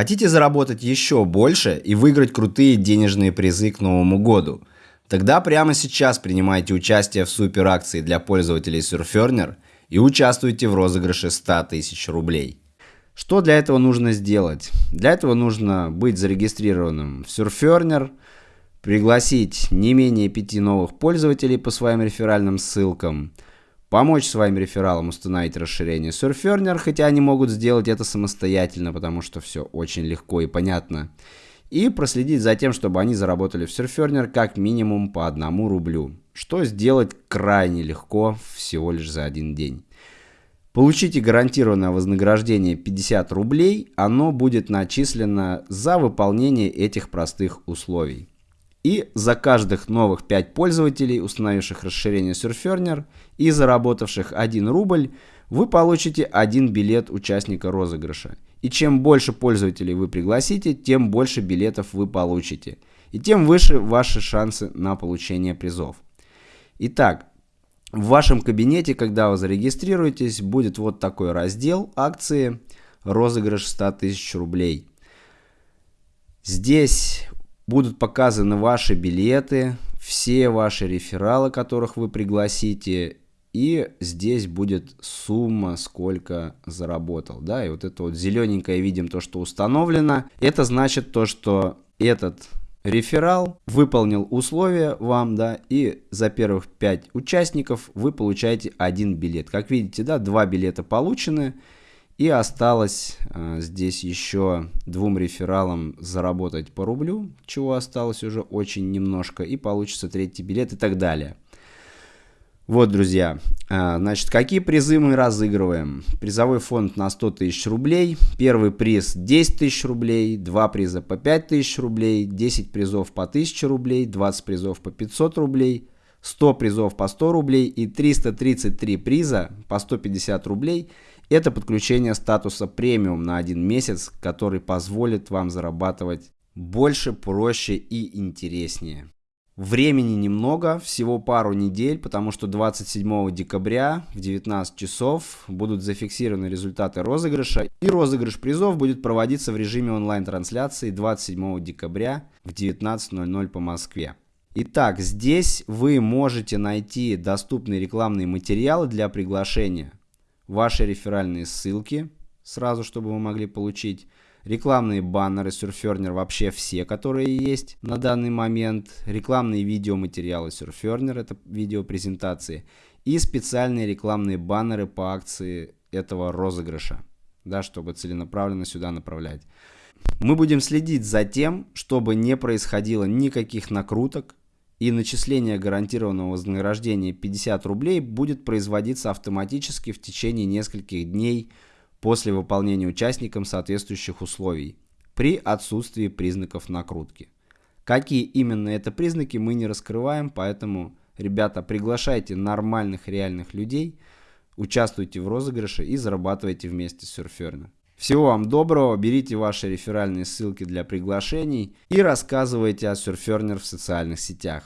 Хотите заработать еще больше и выиграть крутые денежные призы к Новому году? Тогда прямо сейчас принимайте участие в супер акции для пользователей Surferner и участвуйте в розыгрыше 100 тысяч рублей. Что для этого нужно сделать? Для этого нужно быть зарегистрированным в Surferner, пригласить не менее 5 новых пользователей по своим реферальным ссылкам – помочь своим рефералам установить расширение Surferner, хотя они могут сделать это самостоятельно, потому что все очень легко и понятно. И проследить за тем, чтобы они заработали в Surferner как минимум по одному рублю, что сделать крайне легко всего лишь за один день. Получите гарантированное вознаграждение 50 рублей, оно будет начислено за выполнение этих простых условий. И за каждых новых 5 пользователей, установивших расширение Surferner и заработавших 1 рубль, вы получите один билет участника розыгрыша. И чем больше пользователей вы пригласите, тем больше билетов вы получите. И тем выше ваши шансы на получение призов. Итак, в вашем кабинете, когда вы зарегистрируетесь, будет вот такой раздел акции розыгрыш 100 тысяч рублей. Здесь будут показаны ваши билеты, все ваши рефералы, которых вы пригласите, и здесь будет сумма, сколько заработал, да, и вот это вот зелененькое видим то, что установлено, это значит то, что этот реферал выполнил условия вам, да, и за первых 5 участников вы получаете один билет. Как видите, да, два билета получены, и осталось э, здесь еще двум рефералам заработать по рублю, чего осталось уже очень немножко, и получится третий билет и так далее. Вот, друзья, э, значит, какие призы мы разыгрываем? Призовой фонд на 100 тысяч рублей, первый приз 10 тысяч рублей, два приза по 5 тысяч рублей, 10 призов по 1000 рублей, 20 призов по 500 рублей, 100 призов по 100 рублей и 333 приза по 150 рублей – это подключение статуса премиум на один месяц, который позволит вам зарабатывать больше, проще и интереснее. Времени немного, всего пару недель, потому что 27 декабря в 19 часов будут зафиксированы результаты розыгрыша. И розыгрыш призов будет проводиться в режиме онлайн-трансляции 27 декабря в 19.00 по Москве. Итак, здесь вы можете найти доступные рекламные материалы для приглашения ваши реферальные ссылки, сразу, чтобы вы могли получить. Рекламные баннеры Surferner, вообще все, которые есть на данный момент, рекламные видеоматериалы Surferner, это видеопрезентации, и специальные рекламные баннеры по акции этого розыгрыша, да, чтобы целенаправленно сюда направлять. Мы будем следить за тем, чтобы не происходило никаких накруток, и начисление гарантированного вознаграждения 50 рублей будет производиться автоматически в течение нескольких дней после выполнения участникам соответствующих условий при отсутствии признаков накрутки. Какие именно это признаки мы не раскрываем, поэтому, ребята, приглашайте нормальных реальных людей, участвуйте в розыгрыше и зарабатывайте вместе с Surferner. Всего вам доброго, берите ваши реферальные ссылки для приглашений и рассказывайте о Surferner в социальных сетях.